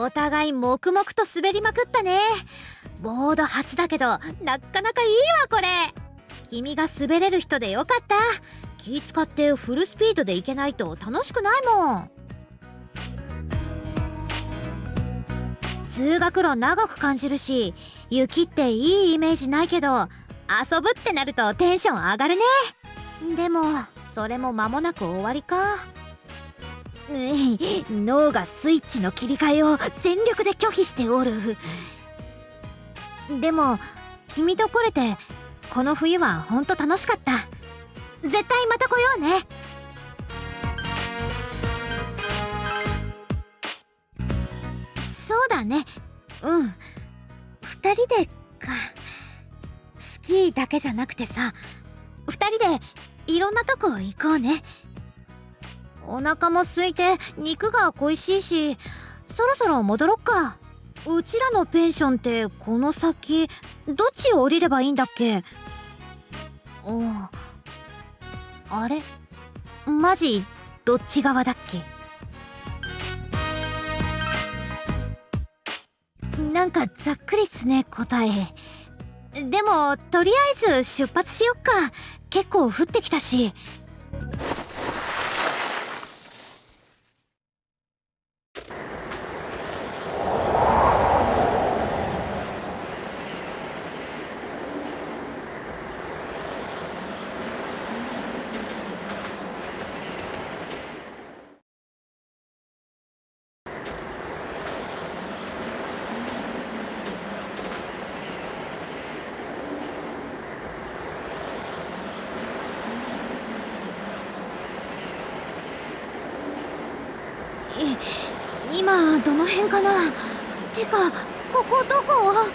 お互い黙々と滑りまくったね。ボード初だけどなかなかいいわこれ。君が滑れる人でよかった。気使ってフルスピードで行けないと楽しくないもん。通学路長く感じるし雪っていいイメージないけど遊ぶってなるとテンション上がるね。でもそれも間もなく終わりか。脳がスイッチの切り替えを全力で拒否しておる。でも君と来れてこの冬はほんと楽しかった。絶対また来ようね。そうだね。うん。2人でか。スキーだけじゃなくてさ2人でいろんなとこ行こうね。お腹も空いて肉が恋しいしそろそろ戻ろっか。うちらのペンションってこの先どっちを降りればいいんだっけ？おあれ？マジどっち側だっけ？なんかざっくりっすね答え。でもとりあえず出発しよっか。結構降ってきたし。今どの辺かな？てかここどこ？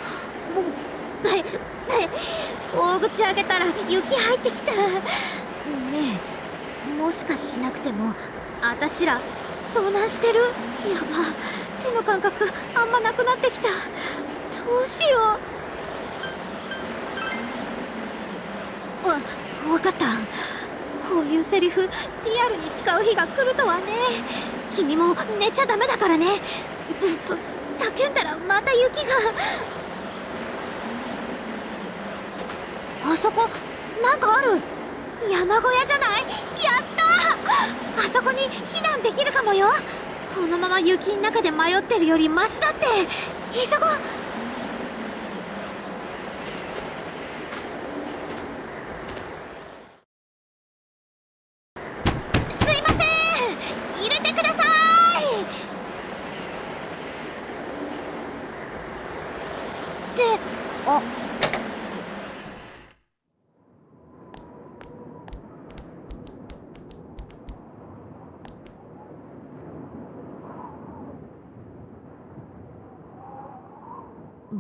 大口開けたら雪入ってきた。ねえもしかしなくてもあたしら遭難してる？やば手の感覚あんまなくなってきた。どうしよう。わ分かった。こういうセリフリアルに使う日が来るとはね。君も寝ちゃダメだからね。叫んだらまた雪が。あそこなんかある。山小屋じゃない？やった！あそこに避難できるかもよ。このまま雪の中で迷ってるよりマシだって。急ごう。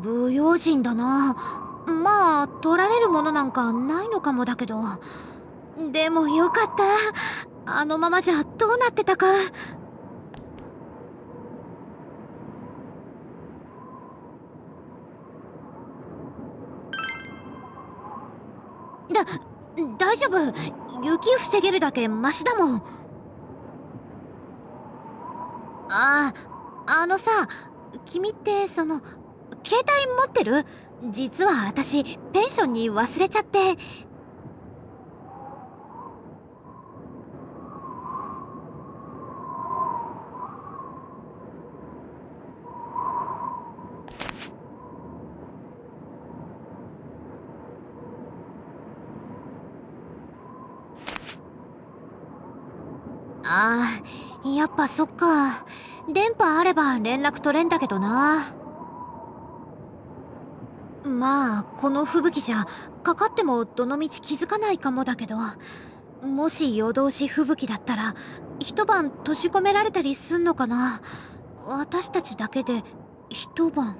不用心だな。まあ取られるものなんかないのかもだけど。でもよかった。あのままじゃどうなってたか。だ大丈夫。雪防げるだけマシだもん。あああのさ君ってその携帯持ってる？実は私ペンションに忘れちゃって。ああやっぱそっか。電波あれば連絡取れんだけどな。まあこの吹雪じゃかかってもどのみち気づかないかもだけど。もし夜通し吹雪だったら一晩閉じ込められたりすんのかな。私たちだけで一晩。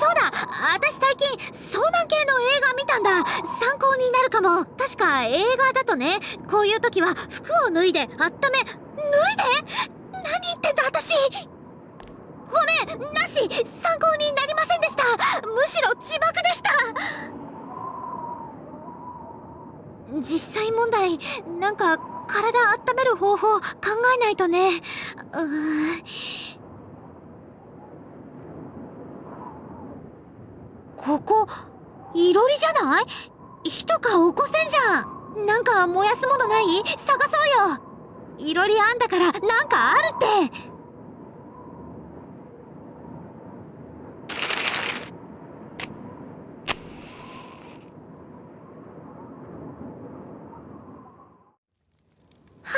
そうだ！私最近遭難系の映画見たんだ。参考になるかも。確か映画だとね。こういう時は服を脱いで温め脱いで？何言ってんだ私！ごめんなし参考になりませんでした。むしろ自爆でした。実際問題なんか体温める方法考えないとね。うん。ここいろりじゃない？火とか起こせんじゃん。なんか燃やすものない？探そうよ。いろりあんだからなんかあるっては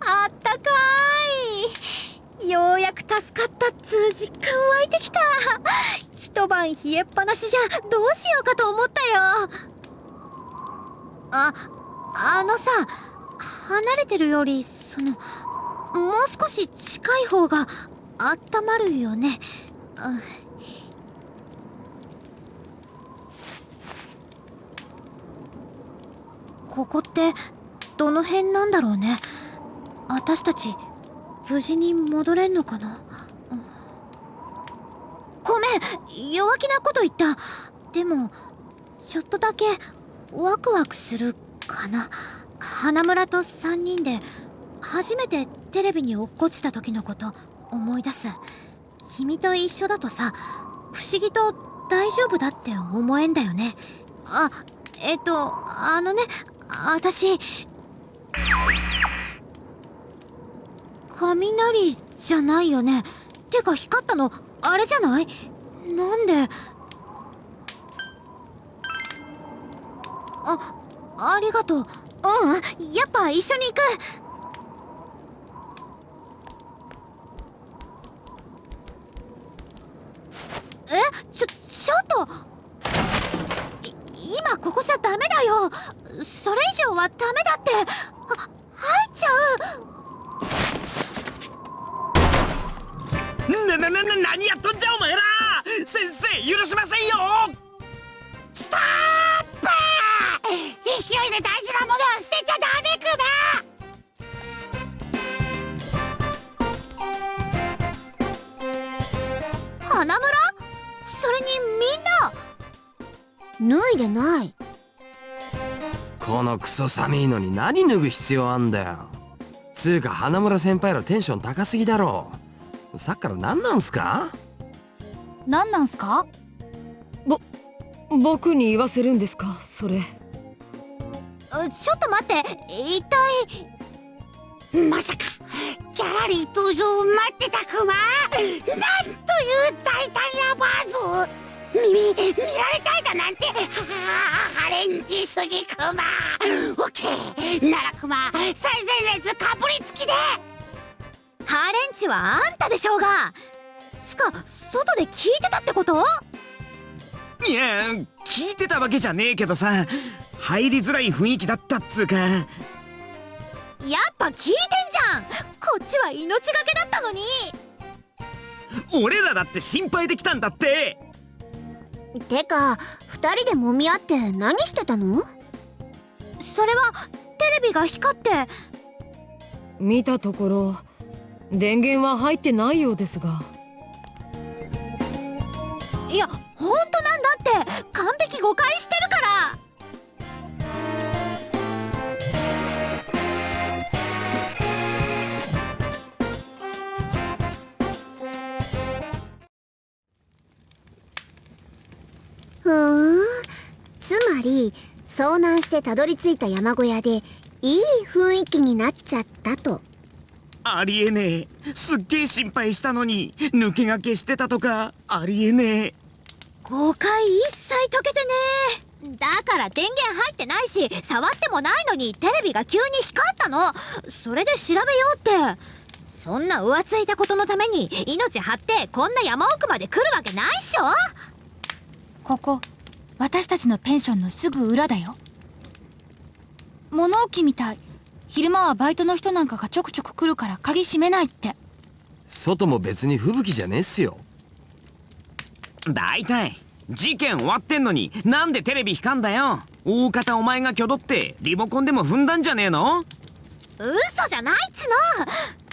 ああったかいようやく助かったっつう実感湧いてきた冷えっぱなしじゃどうしようかと思ったよああのさ離れてるよりそのもう少し近い方があったまるよね、うんここってどの辺なんだろうね私たち無事に戻れんのかな、ごめん。弱気なこと言った。でもちょっとだけワクワクするかな。花村と3人で初めてテレビに落っこちた時のこと思い出す。君と一緒だとさ不思議と大丈夫だって思えんだよね。あえっとあのね私雷じゃないよね。てか光ったのあれじゃない？なんで？あありがとう。うんやっぱ一緒に行く。え？ちょちょっと。今ここじゃダメだよ。それ以上はダメだって。なななな何やっとんじゃお前ら。先生許しませんよ。ストップ。勢いで大事なものを捨てちゃダメク花村？それにみんな？マ脱いでない。このクソ寒いのに何脱ぐ必要あんだよ。つうか花村先輩らテンション高すぎだろさっきから何なんすか？何なんすか？僕に言わせるんですか？それ。ちょっと待って。一体まさかギャラリー登場を待ってたクマなんという大胆なバーズ。見見られたいだなんて。はあハレンジすぎクマオッケー。ならクマ最前列かぶりつきでチはあんたでしょうが。つか外で聞いてたってこと？いや聞いてたわけじゃねえけどさ。入りづらい雰囲気だったっつうか。やっぱ聞いてんじゃん。こっちは命がけだったのに。俺らだって心配できたんだって。てか二人で揉み合って何してたの？それはテレビが光って。見たところ電源は入ってないようですが。いや本当なんだって。完璧誤解してるから。ふーん。つまり遭難してたどり着いた山小屋でいい雰囲気になっちゃったと。ありえねえ。すっげえ心配したのに抜け駆けしてたとかありえねえ。誤解一切解けてねだから電源入ってないし触ってもないのにテレビが急に光ったの。それで調べようって。そんな浮ついたことのために命張ってこんな山奥まで来るわけないっしょ。ここ私たちのペンションのすぐ裏だよ。物置みたい昼間はバイトの人なんかがちょくちょく来るから鍵閉めないって。外も別に吹雪じゃねえっすよ。大体事件終わってんのになんでテレビ光んだよ。大方お前が挙動ってリモコンでも踏んだんじゃねえの？嘘じゃないっつ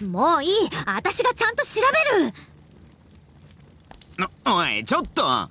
の。もういい。私がちゃんと調べる。おいちょっと